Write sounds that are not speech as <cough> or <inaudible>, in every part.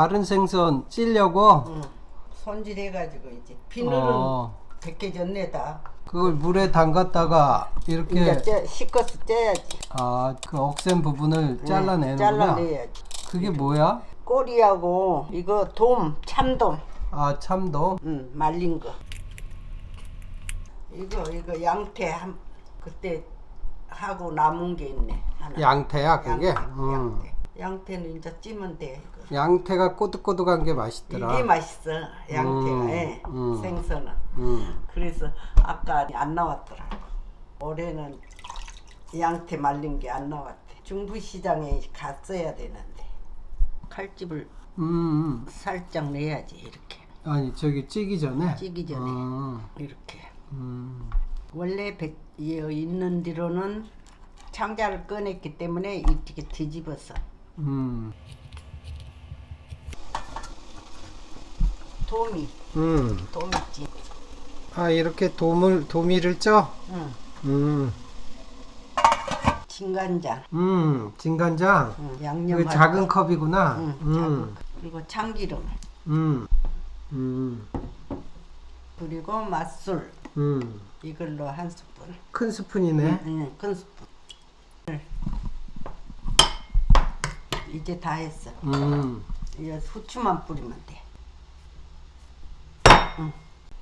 마른 생선 찌려고 응. 손질해가지고 이제 비늘은 어, 벗겨졌네 다. 그걸 물에 담갔다가 이렇게 이제 쪄, 씻어서 쪄야지. 아, 그 억센 부분을 잘라내는구나. 잘라내야지. 그게 뭐야? 꼬리하고 이거 돔, 참돔, 아, 참돔. 응, 말린 거. 이거 이거 양태 한 그때 하고 남은 게 있네 하나. 양태야, 그게. 양태, 음. 양태. 양태는 이제 찌면 돼. 이거. 양태가 꼬득꼬득한 게 맛있더라. 이게 맛있어 양태가 음, 예, 음. 생선은. 음. 그래서 아까 안 나왔더라고. 올해는 양태 말린 게 안 나왔대. 중부시장에 갔어야 되는데 칼집을 음, 음. 살짝 내야지 이렇게 아니, 저기 찌기 전에. 찌기 전에 음, 이렇게. 음. 원래 백, 여 있는 뒤로는 창자를 꺼냈기 때문에 이렇게 뒤집어서 음. 도미 음. 도미찜. 아, 이렇게 도물 도미를 쪄? 응. 음. 진간장. 음, 진간장. 응. 양념. 작은 컵이구나. 응. 음. 그리고 참기름. 음. 음. 그리고 맛술. 음. 이걸로 한 스푼. 큰 스푼이네. 응, 큰 스푼. 이제 다 했어. 음. 이제 후추만 뿌리면 돼. 응.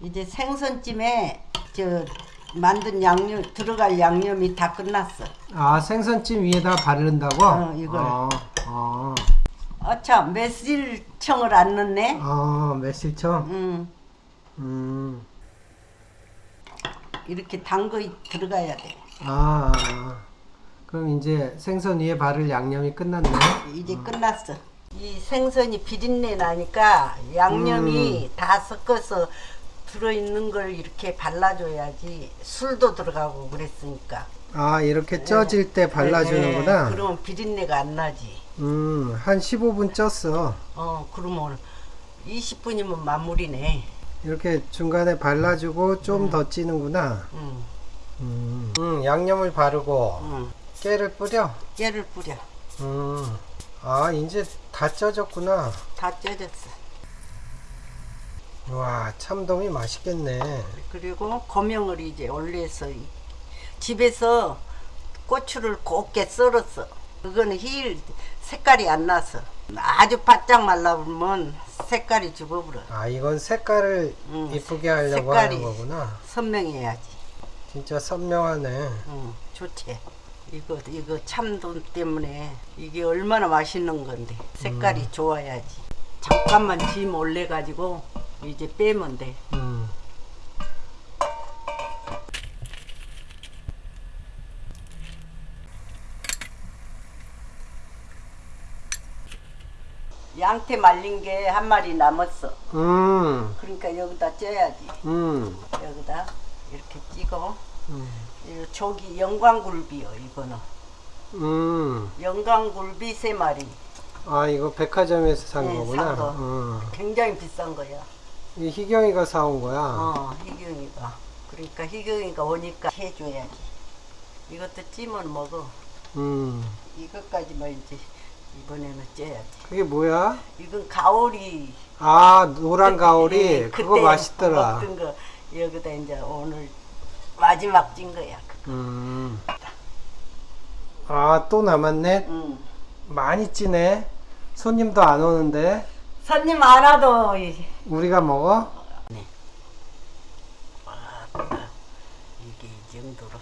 이제 생선찜에 저 만든 양념 들어갈 양념이 다 끝났어. 아, 생선찜 위에다 바른다고? 어, 이걸. 아, 아. 아차 매실청을 안 넣네. 아, 매실청? 응. 음. 이렇게 단 거 들어가야 돼. 아, 아. 그럼 이제 생선 위에 바를 양념이 끝났네. 이제 끝났어. 이 생선이 비린내 나니까 양념이 다 섞어서 들어있는 걸 이렇게 발라줘야지 술도 들어가고 그랬으니까. 아, 이렇게 쪄질 때 발라주는구나. 네, 그러면 비린내가 안 나지. 음, 한 15분 쪘어. 어, 그러면 20분이면 마무리네. 이렇게 중간에 발라주고 좀더 찌는구나. 응, 음. 음, 양념을 바르고 응. 깨를 뿌려. 깨를 뿌려. 음. 아, 이제 다 쪄졌구나. 다 쪄졌어. 와, 참돔이 맛있겠네. 그리고 고명을 이제 올려서 이- 집에서 고추를 곱게 썰었어. 그거는 힐 색깔이 안 나서 아주 바짝 말라보면 색깔이 죽어버려. 아, 이건 색깔을 음, 이쁘게 하려고 색깔이. 하는 거구나. 선명해야지. 진짜 선명하네. 응, 좋지. 이거 이거 참돔 때문에 이게 얼마나 맛있는 건데 색깔이 좋아야지. 잠깐만 짐 올려 가지고 이제 빼면 돼. 음. 양태 말린 게 한 마리 남았어. 음. 그러니까 여기다 쪄야지. 음. 여기다 이렇게 찍어. 조기 영광굴비요 이거는. 음. 영광굴비 세 마리. 아, 이거 백화점에서 산 네, 거구나. 산 거. 음. 굉장히 비싼 거야. 이 희경이가 사온 거야. 어, 희경이가. 그러니까 희경이가 오니까 해줘야지. 이것도 찜은 먹어. 음. 이것까지만 이제 이번에는 쪄야지. 그게 뭐야? 이건 가오리. 아, 노란 가오리. 예, 그거 맛있더라. 먹던 거 여기다 이제 오늘 마지막 찐 거야. 음. 아, 또 남았네. 응. 많이 찌네. 손님도 안 오는데. 손님 안 와도 이- 우리가 먹어? 이게 이 정도로.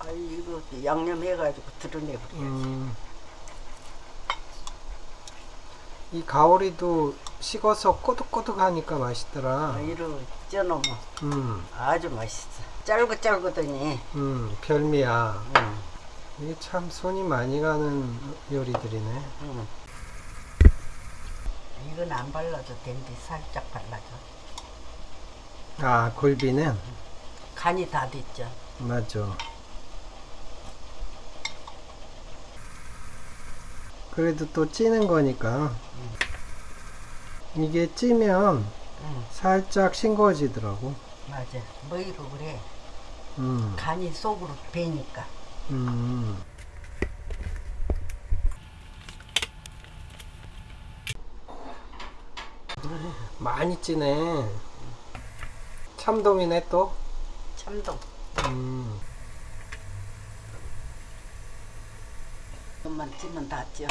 아 이거 양념 해가지고 드러내버려. 음. 이 가오리도 식어서 꼬득꼬득하니까 맛있더라. 이로 쪄놓으면 음, 아주 맛있어. 짤긋짤긋하니. 음, 별미야. 응. 이게 참 손이 많이 가는 요리들이네. 응. 이건 안 발라도 된대 살짝 발라줘. 아, 골비는? 간이 다 됐죠. 맞아. 그래도 또 찌는 거니까. 이게 찌면 응. 살짝 싱거워지더라고. 맞아. 뭐이로 그래. 음, 간이 속으로 배니까. 음. 많이 찌네. 참돔이네 또. 참돔. 음. 그것만 찌면 다 쪄.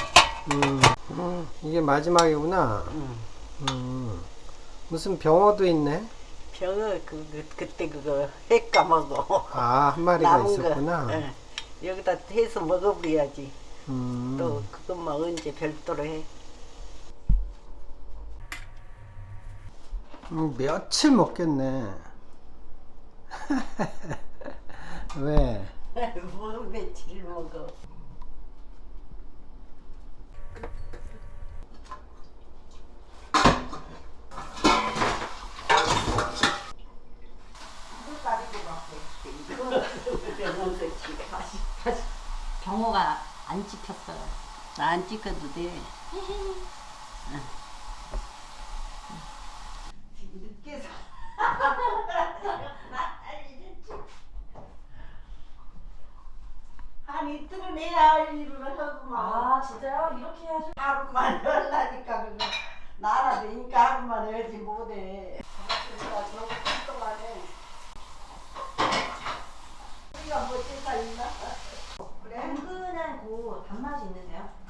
음. 음, 이게 마지막이구나. 응. 음. 무슨 병어도 있네. 병어 그, 그 그때 그거 해 까먹어. 아, 한 마리가 있었구나. 거. 응. 여기다 해서 먹어버려야지. 음. 또 그것만 언제 별도로 해. 음, 며칠 먹겠네. <laughs> 왜? 뭐 며칠 먹어. 병호가 안 찍혔어요. 안 찍어도 돼. 늦게 사. 한 이틀은 해야 할 일을 하고만 아 진짜요? 이렇게 해야지. 하루만 하려니까 그거 나라니까 하루만 해야지 못해. 내가 너무 뚱뚱하네. 우리가 뭐 찔까 있는데요.